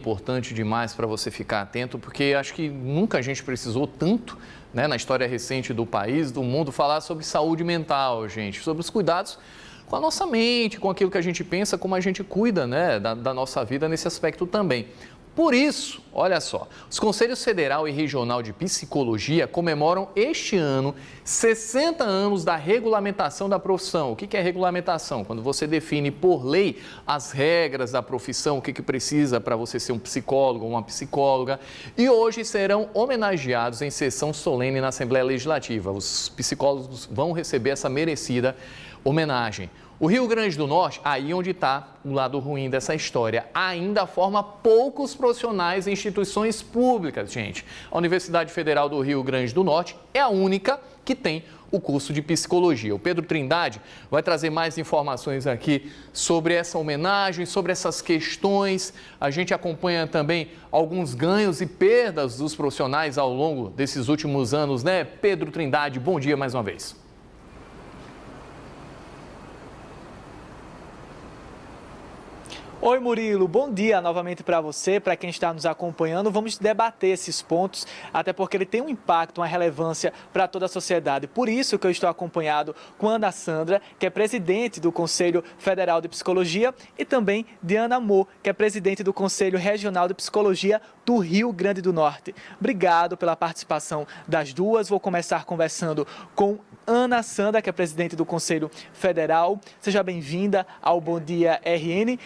importante demais para você ficar atento, porque acho que nunca a gente precisou tanto, né, na história recente do país, do mundo, falar sobre saúde mental, gente, sobre os cuidados com a nossa mente, com aquilo que a gente pensa, como a gente cuida, né, da, da nossa vida nesse aspecto também. Por isso, olha só, os Conselhos Federal e Regional de Psicologia comemoram este ano 60 anos da regulamentação da profissão. O que é regulamentação? Quando você define por lei as regras da profissão, o que, precisa para você ser um psicólogo ou uma psicóloga. E hoje serão homenageados em sessão solene na Assembleia Legislativa. Os psicólogos vão receber essa merecida homenagem. O Rio Grande do Norte, aí onde está o lado ruim dessa história, ainda forma poucos profissionais em instituições públicas, gente. A Universidade Federal do Rio Grande do Norte é a única que tem o curso de psicologia. O Pedro Trindade vai trazer mais informações aqui sobre essa homenagem, sobre essas questões. A gente acompanha também alguns ganhos e perdas dos profissionais ao longo desses últimos anos, né? Pedro Trindade, bom dia mais uma vez. Oi Murilo, bom dia novamente para você, para quem está nos acompanhando. Vamos debater esses pontos, até porque ele tem um impacto, uma relevância para toda a sociedade. Por isso que eu estou acompanhado com Ana Sandra, que é presidente do Conselho Federal de Psicologia, e também de Ana que é presidente do Conselho Regional de Psicologia do Rio Grande do Norte. Obrigado pela participação das duas. Vou começar conversando com Ana Sandra, que é presidente do Conselho Federal. Seja bem-vinda ao Bom Dia RN.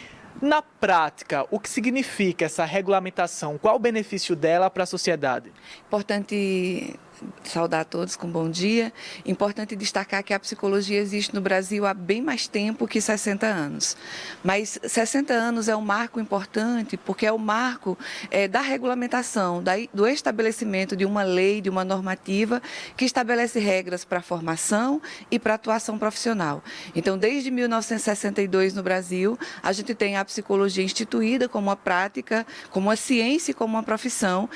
Na prática, o que significa essa regulamentação? Qual o benefício dela para a sociedade? Importante saudar a todos com bom dia. Importante destacar que a psicologia existe no Brasil há bem mais tempo que 60 anos. Mas 60 anos é um marco importante porque é o marco é, da regulamentação, da, do estabelecimento de uma lei, de uma normativa que estabelece regras para a formação e para a atuação profissional. Então, desde 1962 no Brasil, a gente tem a psicologia instituída como uma prática, como uma ciência e como uma profissão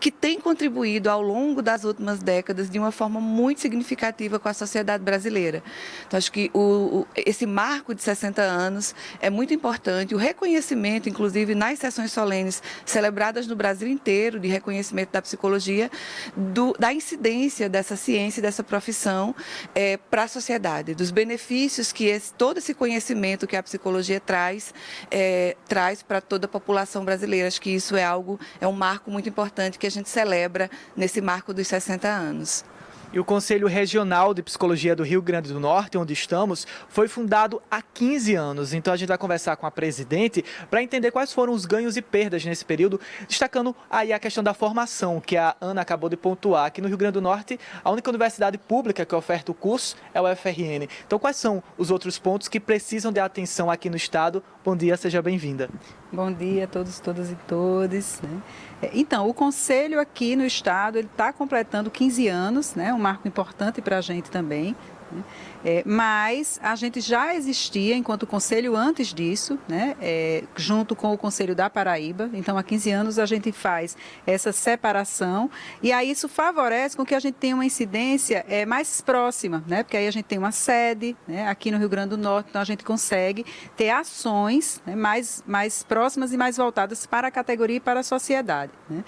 que tem contribuído ao longo das últimas últimas décadas de uma forma muito significativa com a sociedade brasileira. Então, acho que o, o, esse marco de 60 anos é muito importante, o reconhecimento, inclusive nas sessões solenes celebradas no Brasil inteiro, de reconhecimento da psicologia, do, da incidência dessa ciência dessa profissão é, para a sociedade, dos benefícios que esse, todo esse conhecimento que a psicologia traz, é, traz para toda a população brasileira. Acho que isso é algo, é um marco muito importante que a gente celebra nesse marco dos 60 60 anos. E o Conselho Regional de Psicologia do Rio Grande do Norte, onde estamos, foi fundado há 15 anos. Então a gente vai conversar com a presidente para entender quais foram os ganhos e perdas nesse período, destacando aí a questão da formação, que a Ana acabou de pontuar. Aqui no Rio Grande do Norte, a única universidade pública que oferta o curso é o FRN. Então quais são os outros pontos que precisam de atenção aqui no Estado? Bom dia, seja bem-vinda. Bom dia a todos, todas e todos. Né? É, então, o Conselho aqui no Estado está completando 15 anos, né? um marco importante para a gente também. Né? É, mas a gente já existia enquanto conselho antes disso, né, é, junto com o Conselho da Paraíba. Então, há 15 anos a gente faz essa separação e aí isso favorece com que a gente tenha uma incidência é, mais próxima, né, porque aí a gente tem uma sede né, aqui no Rio Grande do Norte, então a gente consegue ter ações né, mais, mais próximas e mais voltadas para a categoria e para a sociedade. Né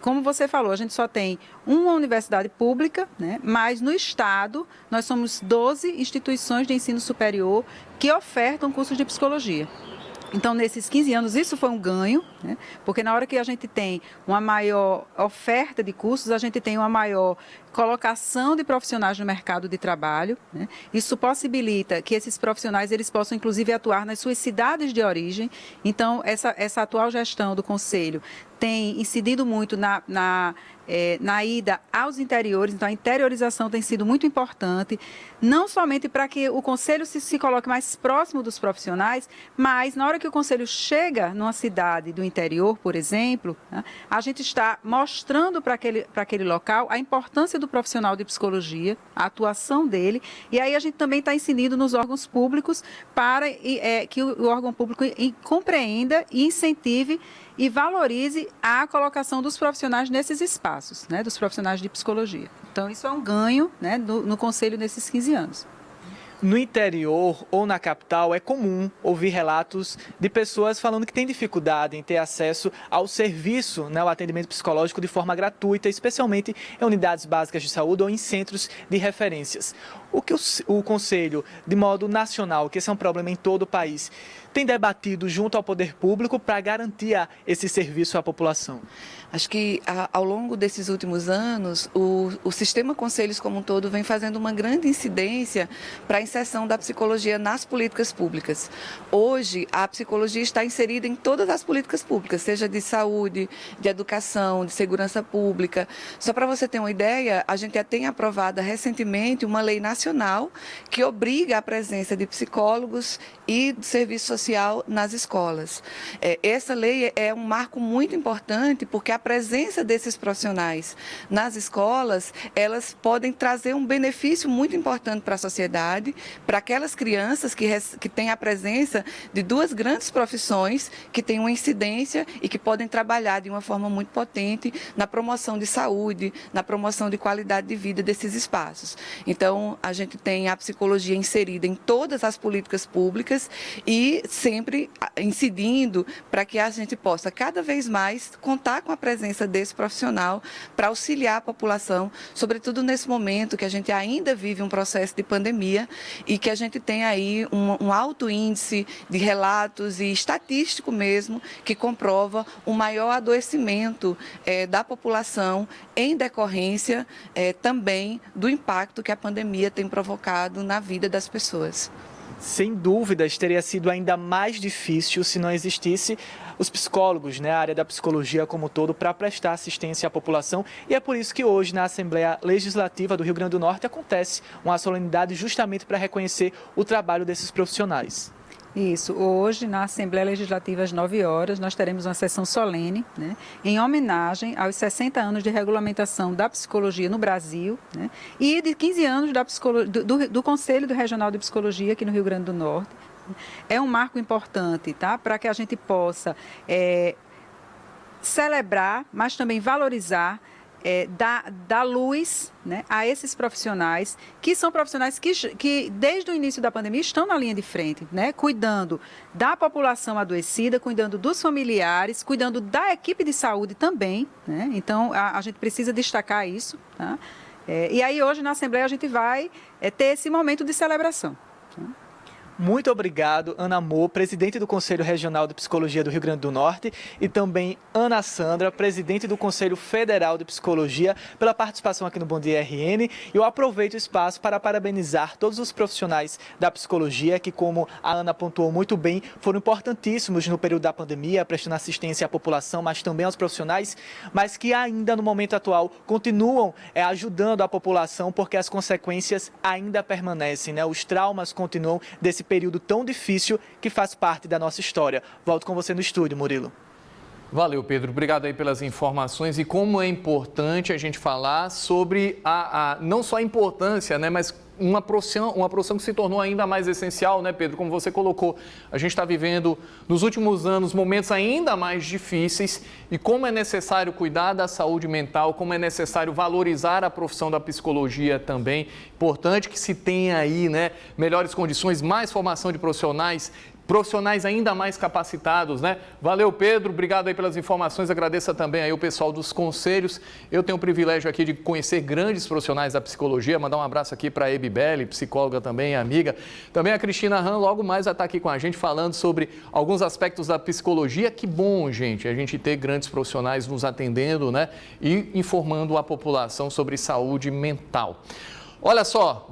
como você falou, a gente só tem uma universidade pública, né? mas no Estado nós somos 12 instituições de ensino superior que ofertam cursos de psicologia. Então, nesses 15 anos, isso foi um ganho, né? porque na hora que a gente tem uma maior oferta de cursos, a gente tem uma maior colocação de profissionais no mercado de trabalho. Né? Isso possibilita que esses profissionais eles possam, inclusive, atuar nas suas cidades de origem. Então, essa, essa atual gestão do Conselho tem incidido muito na, na é, na ida aos interiores, então a interiorização tem sido muito importante, não somente para que o conselho se, se, coloque mais próximo dos profissionais, mas na hora que o conselho chega numa cidade do interior, por exemplo, né, a gente está mostrando para aquele, aquele local a importância do profissional de psicologia, a atuação dele, e aí a gente também está incidindo nos órgãos públicos para é, que o, o órgão público compreenda e incentive e valorize a colocação dos profissionais nesses espaços, né, dos profissionais de psicologia. Então, isso é um ganho né, no, no Conselho nesses 15 anos. no interior ou na capital é comum ouvir relatos de pessoas falando que têm dificuldade em ter acesso ao serviço, né, ao atendimento psicológico de forma gratuita, especialmente em unidades básicas de saúde ou em centros de referências. O que o, o Conselho, de modo nacional, que esse é um problema em todo o país, tem debatido junto ao poder público para garantir esse serviço à população? Acho que ao longo desses últimos anos, o, o sistema conselhos como um todo vem fazendo uma grande incidência para a inserção da psicologia nas políticas públicas. Hoje, a psicologia está inserida em todas as políticas públicas, seja de saúde, de educação, de segurança pública. Só para você ter uma ideia, a gente já tem aprovado recentemente uma lei nacional que obriga a presença de psicólogos e do serviço nas escolas. É, essa lei é um marco muito importante porque a presença desses profissionais nas escolas, elas podem trazer um benefício muito importante para a sociedade, para aquelas crianças que, que têm a presença de duas grandes profissões que têm uma incidência e que podem trabalhar de uma forma muito potente na promoção de saúde, na promoção de qualidade de vida desses espaços. Então, a gente tem a psicologia inserida em todas as políticas públicas e sempre incidindo para que a gente possa cada vez mais contar com a presença desse profissional para auxiliar a população, sobretudo nesse momento que a gente ainda vive um processo de pandemia e que a gente tem aí um, um alto índice de relatos e estatístico mesmo que comprova um maior adoecimento é, da população em decorrência é, também do impacto que a pandemia tem provocado na vida das pessoas. Sem dúvidas, teria sido ainda mais difícil se não existisse os psicólogos, né, a área da psicologia como todo, para prestar assistência à população. E é por isso que hoje, na Assembleia Legislativa do Rio Grande do Norte, acontece uma solenidade justamente para reconhecer o trabalho desses profissionais. Isso. Hoje, na Assembleia Legislativa, às 9 horas, nós teremos uma sessão solene, né, em homenagem aos 60 anos de regulamentação da psicologia no Brasil né, e de 15 anos da do, do, do Conselho do Regional de Psicologia aqui no Rio Grande do Norte. É um marco importante, tá? Para que a gente possa é, celebrar, mas também valorizar é, dar, luz né, a esses profissionais, que são profissionais que, que, desde o início da pandemia, estão na linha de frente, né, cuidando da população adoecida, cuidando dos familiares, cuidando da equipe de saúde também. Né, então, a, a gente precisa destacar isso. Tá? É, e aí, hoje, na Assembleia, a gente vai é, ter esse momento de celebração. Tá? Muito obrigado, Ana Mo, presidente do Conselho Regional de Psicologia do Rio Grande do Norte, e também Ana Sandra, presidente do Conselho Federal de Psicologia, pela participação aqui no Bom Dia RN. Eu aproveito o espaço para parabenizar todos os profissionais da psicologia que, como a Ana pontuou muito bem, foram importantíssimos no período da pandemia, prestando assistência à população, mas também aos profissionais, mas que ainda no momento atual continuam é, ajudando a população porque as consequências ainda permanecem, né? Os traumas continuam desse período tão difícil que faz parte da nossa história. Volto com você no estúdio, Murilo. Valeu, Pedro. Obrigado aí pelas informações e como é importante a gente falar sobre a, a não só a importância, né, mas uma profissão, uma profissão que se tornou ainda mais essencial, né, Pedro? Como você colocou, a gente está vivendo nos últimos anos momentos ainda mais difíceis e como é necessário cuidar da saúde mental, como é necessário valorizar a profissão da psicologia também. Importante que se tenha aí, né, melhores condições, mais formação de profissionais profissionais ainda mais capacitados, né? Valeu, Pedro, obrigado aí pelas informações, agradeça também aí o pessoal dos conselhos. Eu tenho o privilégio aqui de conhecer grandes profissionais da psicologia, mandar um abraço aqui para a Ebibelli, psicóloga também, amiga. Também a Cristina Han, logo mais vai estar aqui com a gente falando sobre alguns aspectos da psicologia. Que bom, gente, a gente ter grandes profissionais nos atendendo, né? E informando a população sobre saúde mental. Olha só,